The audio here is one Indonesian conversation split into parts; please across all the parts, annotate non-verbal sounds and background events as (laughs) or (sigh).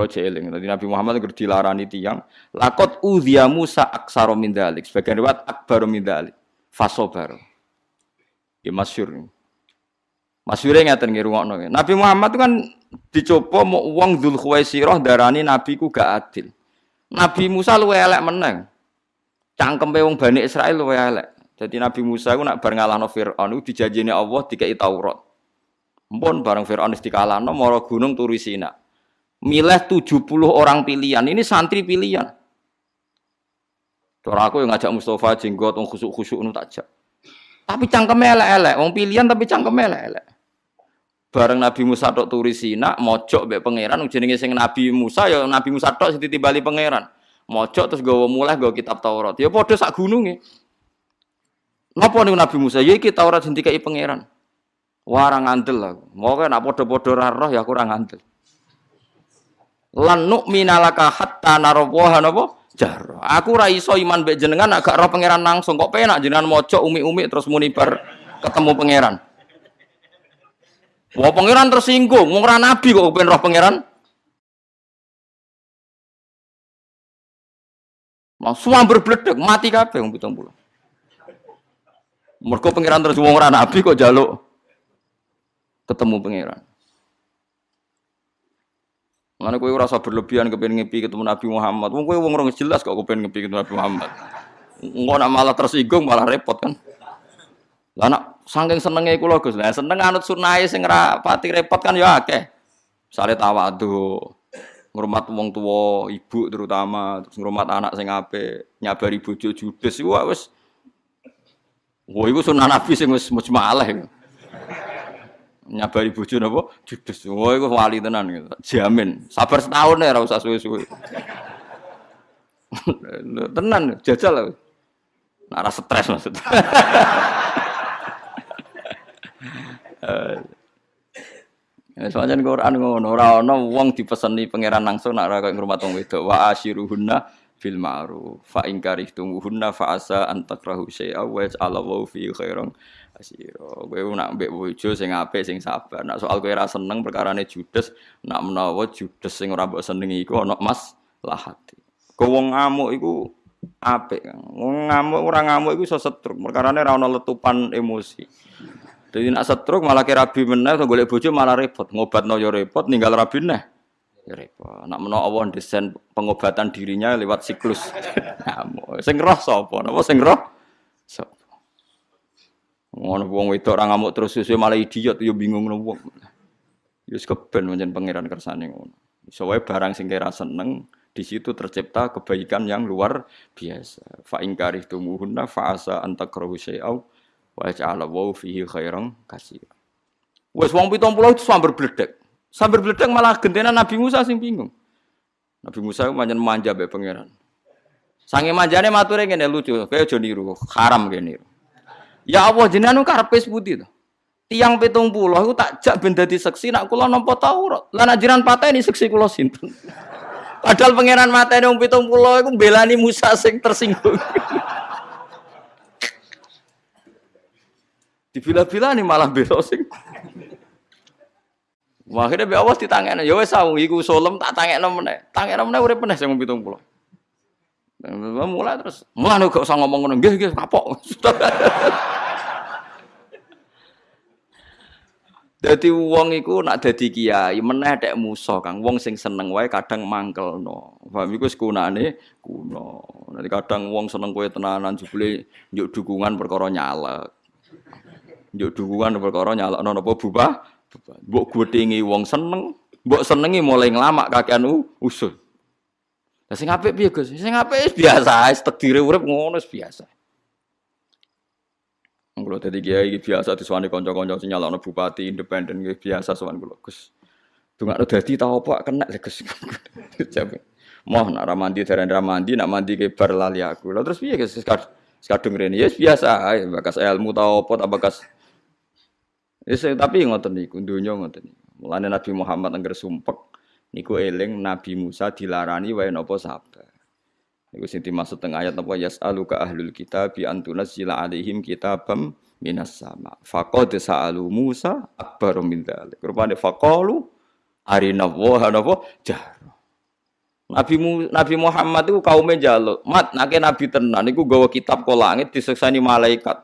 Kalau jeeling, tadi Nabi Muhammad itu dilarani tiang. Lakot udhiya Musa aksaro min dalik. Sebagian riwayat akbar min dalik. Fasobar. Ya masyur. Masyurnya ngeten nggih rungokno. Nabi Muhammad itu kan dicoba mau uang Dzul Khuwaisirah darani nabi ku gak adil. Nabi Musa luwe elek meneng. Cangkem wong Bani Israel luwe elek. Jadi Nabi Musa ku nak bar ngalahno Firaun iku Allah dikai Taurat. Mpun bareng Firaun wis dikalahno mara gunung turu Sina milih 70 orang pilihan. Ini santri pilihan. Cara aku yang ngajak Mustafa jenggot wong khusuk-khusuk nu takjak. Tapi cangkeme elek-elek, wong pilihan tapi cangkeme elek-elek. Bareng Nabi Musa tok turi Sina, mojok mbek pangeran jenenge sing Nabi Musa ya Nabi Musa tok sing ditibali pangeran. Mojok terus gawa mulai gawa kitab Taurat. Ya padha sak gununge. Napa niku Nabi Musa? Ya iki Taurat sing dikai pangeran. Wah ora ngandel aku. Moga nak padha-padha roh ya aku ora lan nu'mina laka hatta narawaha napa jar. Aku ra iso iman mbek jenengan agak roh pangeran langsung kok penak jenengan mojo umi-umi terus muni bar ketemu pangeran. Wah pangeran tersinggung, wong ora nabi kok pengen roh pangeran. Langsung berbledek, mati kabeh wong 70. Mergo pangeran terus wong ora nabi kok jaluk ketemu pangeran. Mana kowe rasa berlebihan kepengen ngepi ketemu Nabi Muhammad. Wong kowe wong ora jelas kok kepengen ngepi ketemu Nabi Muhammad. Engko nak malah tersinggung malah repot kan. Lah nak saking senenge kula seneng anut sunahe sing ora pati repot kan ya akeh. Misale tawadhu, ngurmat wong tua, ibu terutama, terus ngurmat anak sing apik, nyabari bojo judes iku wis Wah, iku sunah Nabi sing wis mujmalah iku nyabari bojo napa judes. Wah iku wali tenan gitu. Jamin. Sabar setahun ya ora usah suwe-suwe. (laughs) tenan jajal lah. Nah, rasa stres maksudnya. (laughs) Ya, soalnya Quran ngono, ora ana wong dipeseni pangeran langsung nak ora koyo ngrumat wong wedok. Wa asyiruhunna bil ma'ruf. Fa in karihtumuhunna fa asa an takrahu syai'a wa ja'alallahu fi kasiro. Kowe nak mbek bojo sing apik sing sabar. Nak soal kowe ora seneng perkarane judes, nak menawa judes sing ora mbok senengi iku ana mas lahati. Kowe wong ngamuk iku apik. Wong ngamuk ora ngamuk iku iso setruk. Perkarane ora ana letupan emosi. Jadi nak setruk malah kira rabi meneh golek bojo malah repot. Ngobatno yo repot, ninggal rabi neh. Ya repot. Nak menawa Allah desain pengobatan dirinya lewat siklus. (laughs) Ngamuk. Sing roh sapa? Napa sing roh? Sapa? Ngono wong wedok ora ngamuk terus suwe malah idiot yo bingung ngono wong. Yo keben pancen pangeran kersane ngono. Iso wae barang sing kira seneng di situ tercipta kebaikan yang luar biasa. Fa in karihtumuhunna fa asa an takrahu syai'aw wa ja'ala wa fihi khairan katsira. Wes wong 70 itu sambar bledek. Sambar bledek malah gentenan Nabi Musa sing bingung. Nabi Musa pancen manja mbek pangeran. Sange manjane mature ngene lucu, kaya aja niru, haram kene niru. Ya Allah jenengan karepe seputi to. Tiang pitung pulau itu tak jak ben dadi seksi nak kula nampa Taurat. Lah nak jiran pateni seksi kula sinten. (laughs) Padahal pangeran mateni wong pitung pulau iku belani Musa sing tersinggung. (laughs) Dibila-bila nih malah bela sing. Wah, akhirnya be awas ditangekno. Ya wis sawu iku solem tak tangekno meneh. Tangekno meneh urip meneh sing pulau. Mulai terus, mulai gak usah ngomong ngono, nggih nggih kapok. (laughs) Dadi wong iku nak dadi kiai meneh tek Kang. Wong sing seneng wae kadang mangkelno. Paham iku sekunane kuno. Nanti kadang wong seneng kowe tenanan jebule njuk dukungan perkara nyalek. Njuk dukungan perkara nyalekno napa bubah? Mbok gwetingi wong seneng, mbok senengi mulai nglamak kakean usul. Lah sing apik piye Gus? Sing apik biasa, takdire urip ngono biasa. Kulo dadi kiai biasa diswani kanca-kanca sing nyalano bupati independen biasa sowan kulo Gus. Dungakno dadi ta apa kena Gus. (laughs) Moh nak ramandi dereng ramandi nak mandi ke bar lali aku. Lah terus piye Gus? Kadung rene ya biasa ae bakas ilmu ta apa ta bakas Yes, tapi ngoten niku donya ngoten niku. Mulane Nabi Muhammad angger sumpek niku eling Nabi Musa dilarani wae napa sabar. Niku sing dimaksud teng ayat napa yas'aluka ahlul kitab bi antunazzila alaihim kitabam minas sama. Faqad sa'alu Musa akbar min dzalik. Rupane faqalu arina wa napa jah. Nabi Mu, Nabi Muhammad itu kaumnya jaluk, mat nake Nabi tenan iku gawa kitab ke langit diseksani malaikat.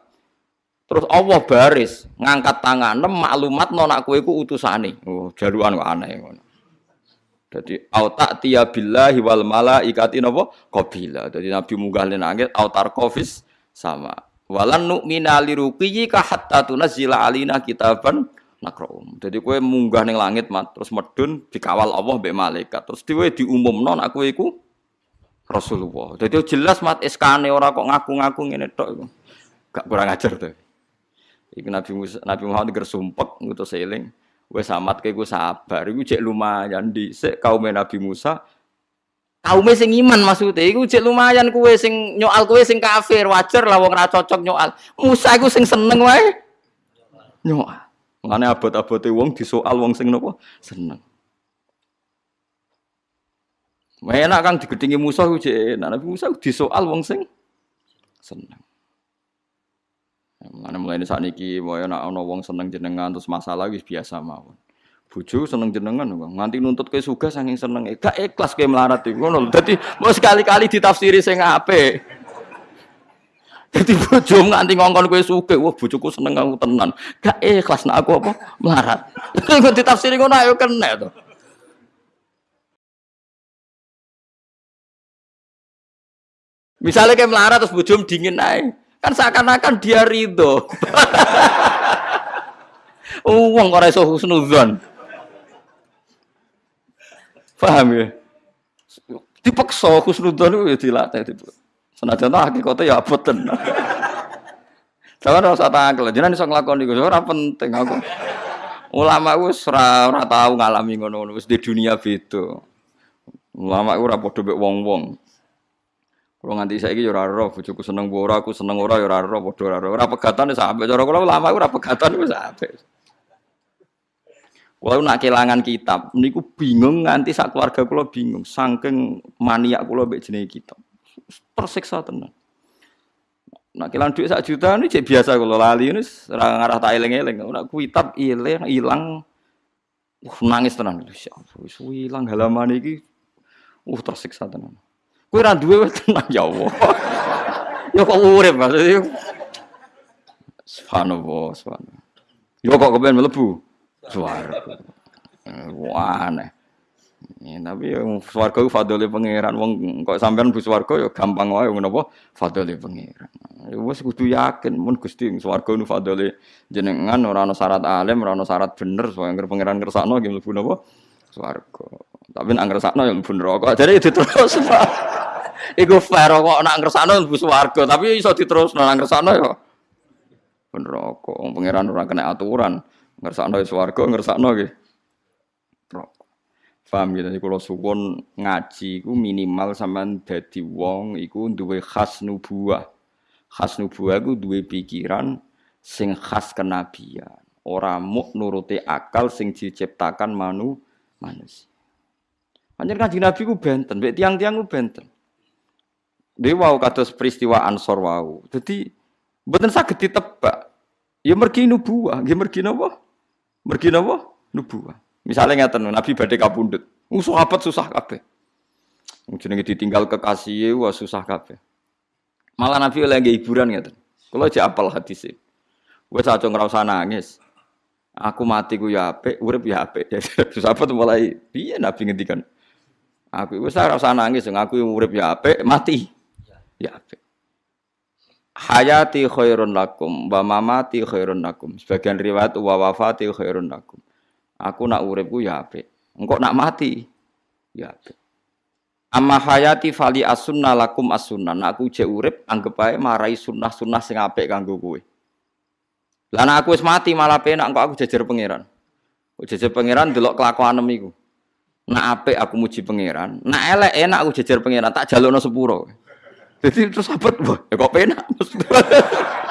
Terus Allah baris ngangkat tangan maklumat nona kue ku. Oh, jaluan aneh ngono. Jadi autak tiya billahi wal malaikati napa qabila. Jadi Nabi munggah ning langit autar kofis sama. Walan nu'mina liruqiyika hatta tunazzila alina kitaban nakroum. Jadi kue munggah ning langit mat terus medun dikawal Allah mbek malaikat. Terus dhewe diumumno nek kowe iku Rasulullah. Jadi jelas mat eskane ora kok ngaku-ngaku ngene tok iku. Gak kurang ajar tuh. Iku Nabi Musa, Nabi Muhammad ger sumpek ngutus eling. Wes amat kayak gue sabar, iku cek lumayan di sek kaum Nabi Musa. Kaum sing iman maksudnya. Iku cek lumayan kue sing nyoal kue sing kafir. Wajar lah wong cocok nyoal. Musa iku sing seneng wae. Nyoal. Mengenai abot-abote wong disoal wong sing nopo? Seneng. Enak kang digedingi Musa ku enak. Nabi Musa disoal wong sing seneng. Mana mulai saat niki, mau enak ono wong seneng jenengan terus masalah wis biasa mawon. Bojo seneng jenengan nganti nuntut ke suga saking seneng. Gak ikhlas ke melarat iku ngono. Dadi mau sekali-kali ditafsiri sing apik. Jadi bojo nganti ngongkon kowe sugih, wah bojoku seneng aku tenan. Gak ikhlas nak aku apa melarat. (laughs) Kok ditafsiri ngono ayo kena to. Misalnya kayak melarat terus bujum dingin aja, kan seakan-akan dia ridho. (laughs) Uang kok iso husnuzon. Paham ya? Dipaksa husnuzon itu ya dilatih itu. Senajan hakikate ya abot tenan. (laughs) Jangan ora usah tangkel, jenengan iso nglakoni iku ora penting aku. Ulama wis ora tau ngalami ngono wis di dunia beda. Ulama iku ora wong-wong. Kalau nganti saiki ya ora roh, bojoku seneng ora, aku seneng ora ya roh, ora roh. Ora pegatan wis apik. Cara kula ulama iku ora pegatan wis apik. Kalau nak kelangan kitab, niku bingung nganti sak keluarga kula bingung, saking maniak kula mbek jenenge kitab tersiksa tenan. Nak kilang duit sak juta ini cek biasa kalau lali ini serang arah tak eleng eleng. Nak kuitab ilang hilang, uh, nangis tenan. Ya wis hilang halaman ini, uh tersiksa tenan. Kue ra duwe tenan ya Allah. ya kok urip maksudnya. Subhanallah, subhanallah. Yo kok kepen mlebu? Suara. Wah aneh. Ya, tapi yang swarga itu fadli pangeran. Wong kok sampean bu swarga ya gampang wae ngono apa fadli pangeran. Ya wis kudu yakin mun Gusti swarga nu fadli jenengan ora ana syarat alim, ora ana syarat bener supaya so, pangeran kersakno nggih mlebu napa swarga. Tapi nek ngersakno ya mlebu neraka. Jadi itu terus. Iku fair kok nek ngersakno mlebu swarga, tapi iso diterusno nek ngersakno ya neraka. Pangeran ora kena aturan. Ngersakno ya swarga, ngersakno nggih. Paham ya, jadi kalau suwon ngaji ku minimal sampean dadi wong iku duwe khas nubuah. Khas nubuah iku duwe pikiran sing khas kenabian. Ora muk nuruti akal sing diciptakan manu manusia. Panjen kanjeng Nabi ku benten, mbek tiang-tiang ku benten. Dewa wau kados peristiwa Ansor wau. Dadi mboten saged ditebak. Ya mergi nubuah, nggih mergi napa? Mergi napa? Nubuah. Misalnya ngeten Nabi badhe kapundhut. Uh, sahabat susah kabeh. Jenenge ditinggal kekasih wah susah kabeh. Malah Nabi oleh hiburan ngeten. Kalau aja apal hadis Wes aja usah nangis. Aku mati ku ya apik, urip ya apik. (laughs) Sahabat mulai piye Nabi ngendikan. Aku wis ora usah nangis, aku urip ya apik, mati ya apik. Hayati khairun lakum wa mamati khairun lakum. Sebagian riwayat wa wafati khairun lakum. Aku nak uripku ya apik. Engkau nak mati ya apik. Amma hayati fali asunna lakum asunna. Nak aku jek urip anggap ae marai sunnah-sunnah sing apik kanggo kowe. Lah aku wis mati malah penak engko aku jejer pangeran. Jejer pangeran delok kelakuanem iku. Nak apik aku muji pangeran, nak elek enak aku jejer pangeran tak jalukno sepuro. Jadi terus abot, ya kok penak. (laughs)